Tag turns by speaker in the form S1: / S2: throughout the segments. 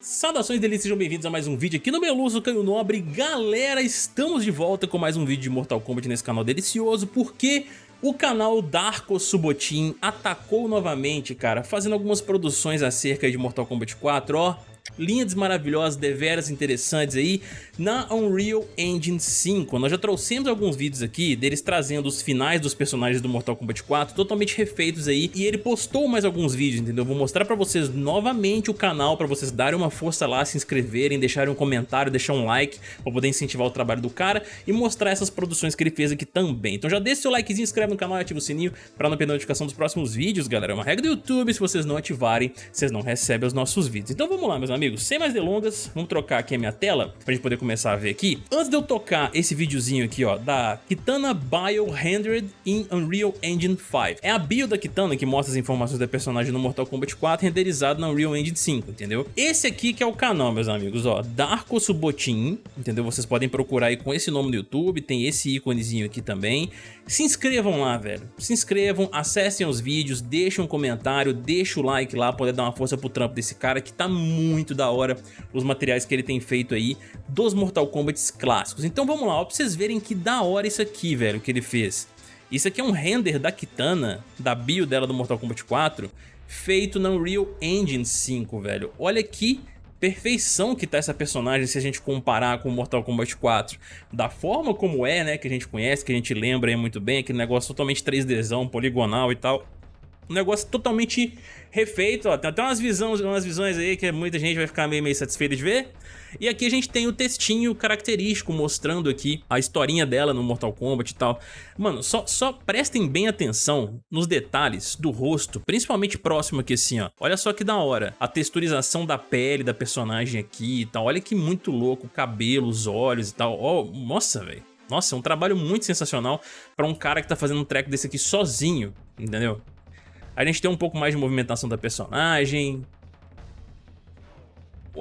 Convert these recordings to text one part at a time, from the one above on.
S1: Saudações delícias, sejam bem-vindos a mais um vídeo aqui no Meluso Canho Nobre. Galera, estamos de volta com mais um vídeo de Mortal Kombat nesse canal delicioso Porque o canal Darko Subotin atacou novamente, cara Fazendo algumas produções acerca de Mortal Kombat 4, ó linhas maravilhosas, deveras interessantes aí na Unreal Engine 5. Nós já trouxemos alguns vídeos aqui deles trazendo os finais dos personagens do Mortal Kombat 4 totalmente refeitos aí e ele postou mais alguns vídeos, entendeu? Vou mostrar pra vocês novamente o canal pra vocês darem uma força lá, se inscreverem, deixarem um comentário, deixar um like pra poder incentivar o trabalho do cara e mostrar essas produções que ele fez aqui também. Então já deixa seu likezinho, inscreve no canal e ativa o sininho pra não perder a notificação dos próximos vídeos, galera. É uma regra do YouTube, se vocês não ativarem, vocês não recebem os nossos vídeos. Então vamos lá, meus amigos amigos, sem mais delongas, vamos trocar aqui a minha tela pra gente poder começar a ver aqui. Antes de eu tocar esse videozinho aqui, ó, da Kitana Bio Rendered in Unreal Engine 5. É a bio da Kitana que mostra as informações da personagem no Mortal Kombat 4 renderizado na Unreal Engine 5, entendeu? Esse aqui que é o canal, meus amigos, ó, Darko Subotin, entendeu? Vocês podem procurar aí com esse nome no YouTube, tem esse íconezinho aqui também. Se inscrevam lá, velho. Se inscrevam, acessem os vídeos, deixem um comentário, deixem o like lá, poder dar uma força pro trampo desse cara que tá muito da hora os materiais que ele tem feito aí dos Mortal Kombat clássicos. Então vamos lá, ó, pra vocês verem que da hora isso aqui, velho, que ele fez. Isso aqui é um render da Kitana, da bio dela do Mortal Kombat 4, feito na Unreal Engine 5, velho. Olha que perfeição que tá essa personagem se a gente comparar com Mortal Kombat 4. Da forma como é, né, que a gente conhece, que a gente lembra aí muito bem, aquele negócio totalmente 3Dzão, poligonal e tal. Um negócio totalmente refeito, ó. Tem até umas visões, umas visões aí que muita gente vai ficar meio, meio satisfeita de ver. E aqui a gente tem o textinho característico mostrando aqui a historinha dela no Mortal Kombat e tal. Mano, só, só prestem bem atenção nos detalhes do rosto, principalmente próximo aqui assim, ó. Olha só que da hora. A texturização da pele da personagem aqui e tal. Olha que muito louco, o cabelo, os olhos e tal. Ó, oh, nossa, velho. Nossa, é um trabalho muito sensacional pra um cara que tá fazendo um track desse aqui sozinho, entendeu? A gente tem um pouco mais de movimentação da personagem.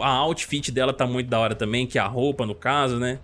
S1: A outfit dela tá muito da hora também, que é a roupa no caso, né?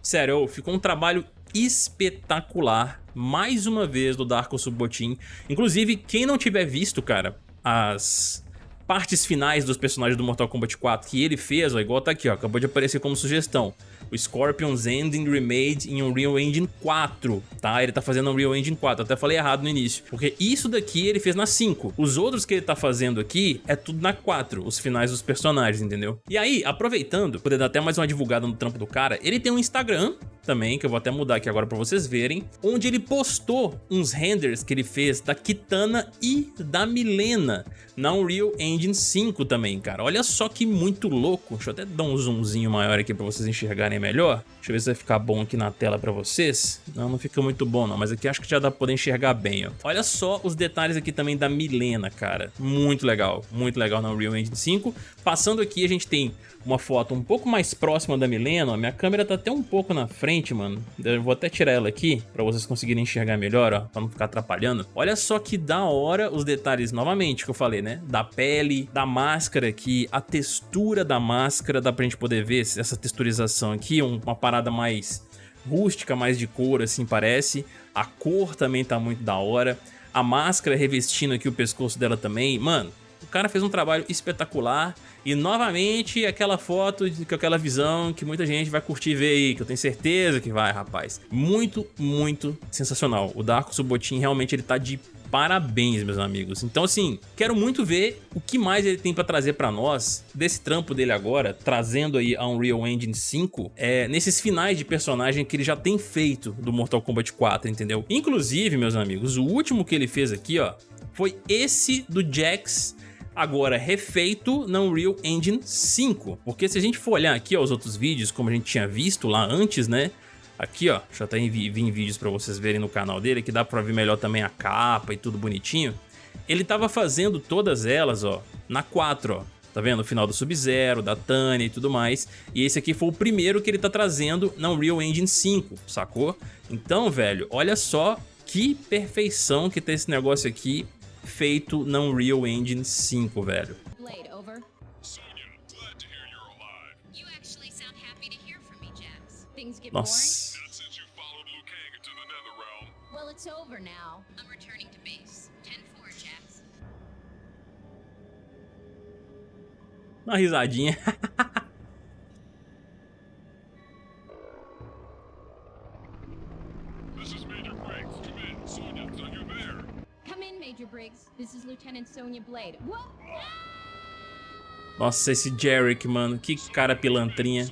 S1: Sério, ficou um trabalho espetacular, mais uma vez, do Darko Subotin. Inclusive, quem não tiver visto, cara, as partes finais dos personagens do Mortal Kombat 4 que ele fez, ó, igual tá aqui, ó, acabou de aparecer como sugestão o Scorpion's Ending Remade em Unreal Engine 4, tá? Ele tá fazendo Unreal Engine 4, até falei errado no início, porque isso daqui ele fez na 5. Os outros que ele tá fazendo aqui é tudo na 4, os finais dos personagens, entendeu? E aí, aproveitando, poder dar até mais uma divulgada no trampo do cara, ele tem um Instagram também, que eu vou até mudar aqui agora pra vocês verem, onde ele postou uns renders que ele fez da Kitana e da Milena na Unreal Engine 5 também, cara. Olha só que muito louco. Deixa eu até dar um zoomzinho maior aqui pra vocês enxergarem melhor. Deixa eu ver se vai ficar bom aqui na tela pra vocês. Não, não fica muito bom não, mas aqui acho que já dá pra poder enxergar bem, ó. Olha só os detalhes aqui também da Milena, cara. Muito legal, muito legal na Unreal Engine 5. Passando aqui, a gente tem uma foto um pouco mais próxima da Milena. Ó. Minha câmera tá até um pouco na frente, mano. Eu vou até tirar ela aqui pra vocês conseguirem enxergar melhor, ó, pra não ficar atrapalhando. Olha só que da hora os detalhes, novamente, que eu falei, né? Da pele, da máscara aqui, a textura da máscara, dá pra gente poder ver essa texturização aqui, uma parada mais rústica, mais de cor, assim, parece. A cor também tá muito da hora. A máscara revestindo aqui o pescoço dela também. Mano, o cara fez um trabalho espetacular e novamente aquela foto, com aquela visão que muita gente vai curtir ver aí, que eu tenho certeza que vai, rapaz. Muito, muito sensacional. O Darko Subotin realmente ele tá de parabéns, meus amigos. Então, assim, quero muito ver o que mais ele tem pra trazer pra nós desse trampo dele agora, trazendo aí a Unreal Engine 5, é, nesses finais de personagem que ele já tem feito do Mortal Kombat 4, entendeu? Inclusive, meus amigos, o último que ele fez aqui, ó, foi esse do Jax agora refeito na Unreal Engine 5. Porque se a gente for olhar aqui ó, os outros vídeos, como a gente tinha visto lá antes, né? Aqui, ó, já tá em, em vídeos pra vocês verem no canal dele, que dá pra ver melhor também a capa e tudo bonitinho. Ele tava fazendo todas elas, ó, na 4, ó. Tá vendo? O final do Sub-Zero, da Tânia e tudo mais. E esse aqui foi o primeiro que ele tá trazendo na Unreal Engine 5, sacou? Então, velho, olha só que perfeição que tem esse negócio aqui feito na Unreal Engine 5, velho. Nossa. It's over now. I'm returning to base. 10-4, Jax. Uma risadinha. Major Briggs. This is Lieutenant Sonya Blade. Nossa, esse Jarek, mano. Que cara pilantrinha.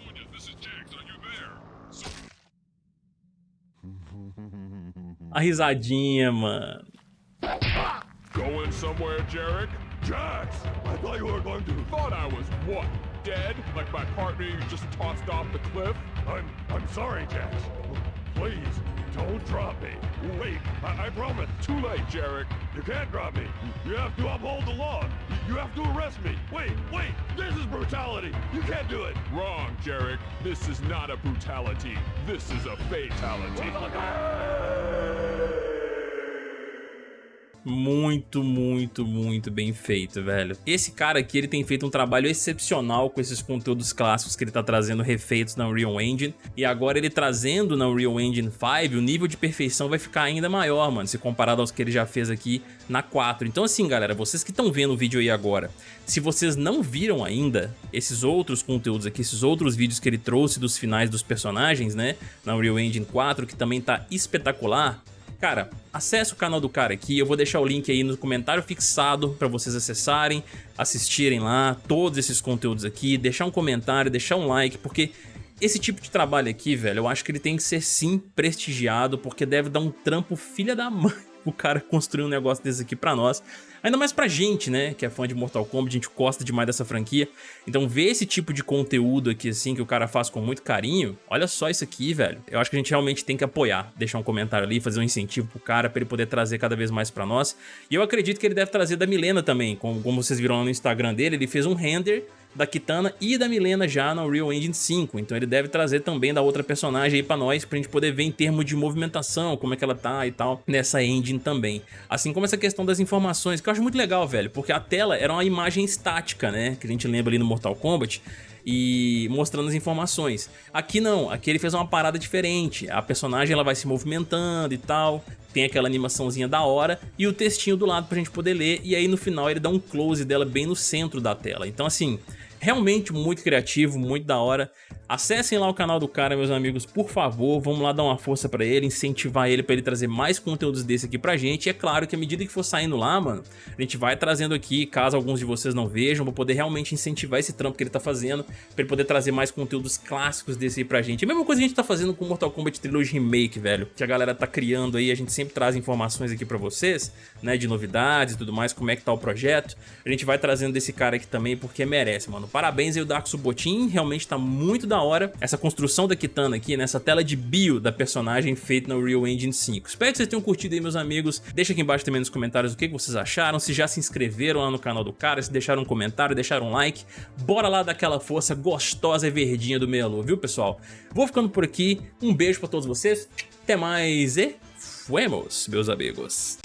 S1: A risadinha, mano. Going somewhere, Jarek? Jax, I thought you were going to. Thought I was what? Dead? Like my partner you just tossed off the cliff? I'm I'm sorry, Jax. Please, don't drop me. Wait, I, I promise. Too late, Jarek. You can't drop me. You have to uphold the law. You have to arrest me. Wait, wait, this is brutality. You can't do it. Wrong, Jarek. This is not a brutality. This is a fatality. Muito, muito, muito bem feito, velho. Esse cara aqui, ele tem feito um trabalho excepcional com esses conteúdos clássicos que ele tá trazendo refeitos na Unreal Engine. E agora ele trazendo na Unreal Engine 5, o nível de perfeição vai ficar ainda maior, mano, se comparado aos que ele já fez aqui na 4. Então assim, galera, vocês que estão vendo o vídeo aí agora, se vocês não viram ainda esses outros conteúdos aqui, esses outros vídeos que ele trouxe dos finais dos personagens, né, na Unreal Engine 4, que também tá espetacular, Cara, acesse o canal do cara aqui, eu vou deixar o link aí no comentário fixado para vocês acessarem, assistirem lá todos esses conteúdos aqui, deixar um comentário, deixar um like, porque esse tipo de trabalho aqui, velho, eu acho que ele tem que ser sim prestigiado, porque deve dar um trampo filha da mãe o cara construir um negócio desse aqui pra nós. Ainda mais pra gente, né, que é fã de Mortal Kombat, a gente gosta demais dessa franquia. Então ver esse tipo de conteúdo aqui, assim, que o cara faz com muito carinho, olha só isso aqui, velho. Eu acho que a gente realmente tem que apoiar, deixar um comentário ali, fazer um incentivo pro cara, pra ele poder trazer cada vez mais pra nós. E eu acredito que ele deve trazer da Milena também, como, como vocês viram lá no Instagram dele, ele fez um render da Kitana e da Milena já no Real Engine 5, então ele deve trazer também da outra personagem aí pra nós, pra gente poder ver em termos de movimentação, como é que ela tá e tal, nessa engine também. Assim como essa questão das informações, que eu acho muito legal, velho, porque a tela era uma imagem estática, né, que a gente lembra ali no Mortal Kombat, e mostrando as informações. Aqui não, aqui ele fez uma parada diferente, a personagem ela vai se movimentando e tal, tem aquela animaçãozinha da hora e o textinho do lado pra gente poder ler e aí no final ele dá um close dela bem no centro da tela. Então assim, realmente muito criativo, muito da hora. Acessem lá o canal do cara, meus amigos, por favor. Vamos lá dar uma força pra ele, incentivar ele pra ele trazer mais conteúdos desse aqui pra gente. E é claro que à medida que for saindo lá, mano, a gente vai trazendo aqui, caso alguns de vocês não vejam, vou poder realmente incentivar esse trampo que ele tá fazendo, pra ele poder trazer mais conteúdos clássicos desse aí pra gente. É a mesma coisa que a gente tá fazendo com Mortal Kombat Trilogy Remake, velho, que a galera tá criando aí, a gente sempre traz informações aqui pra vocês, né, de novidades e tudo mais, como é que tá o projeto. A gente vai trazendo desse cara aqui também, porque merece, mano. Parabéns aí o Dark Subotin, realmente tá muito da hora essa construção da Kitana aqui, nessa tela de bio da personagem feita no Real Engine 5. Espero que vocês tenham curtido aí, meus amigos. Deixa aqui embaixo também nos comentários o que vocês acharam, se já se inscreveram lá no canal do cara, se deixaram um comentário, deixaram um like. Bora lá daquela força gostosa e verdinha do Melo, viu, pessoal? Vou ficando por aqui, um beijo pra todos vocês, até mais e fuemos, meus amigos.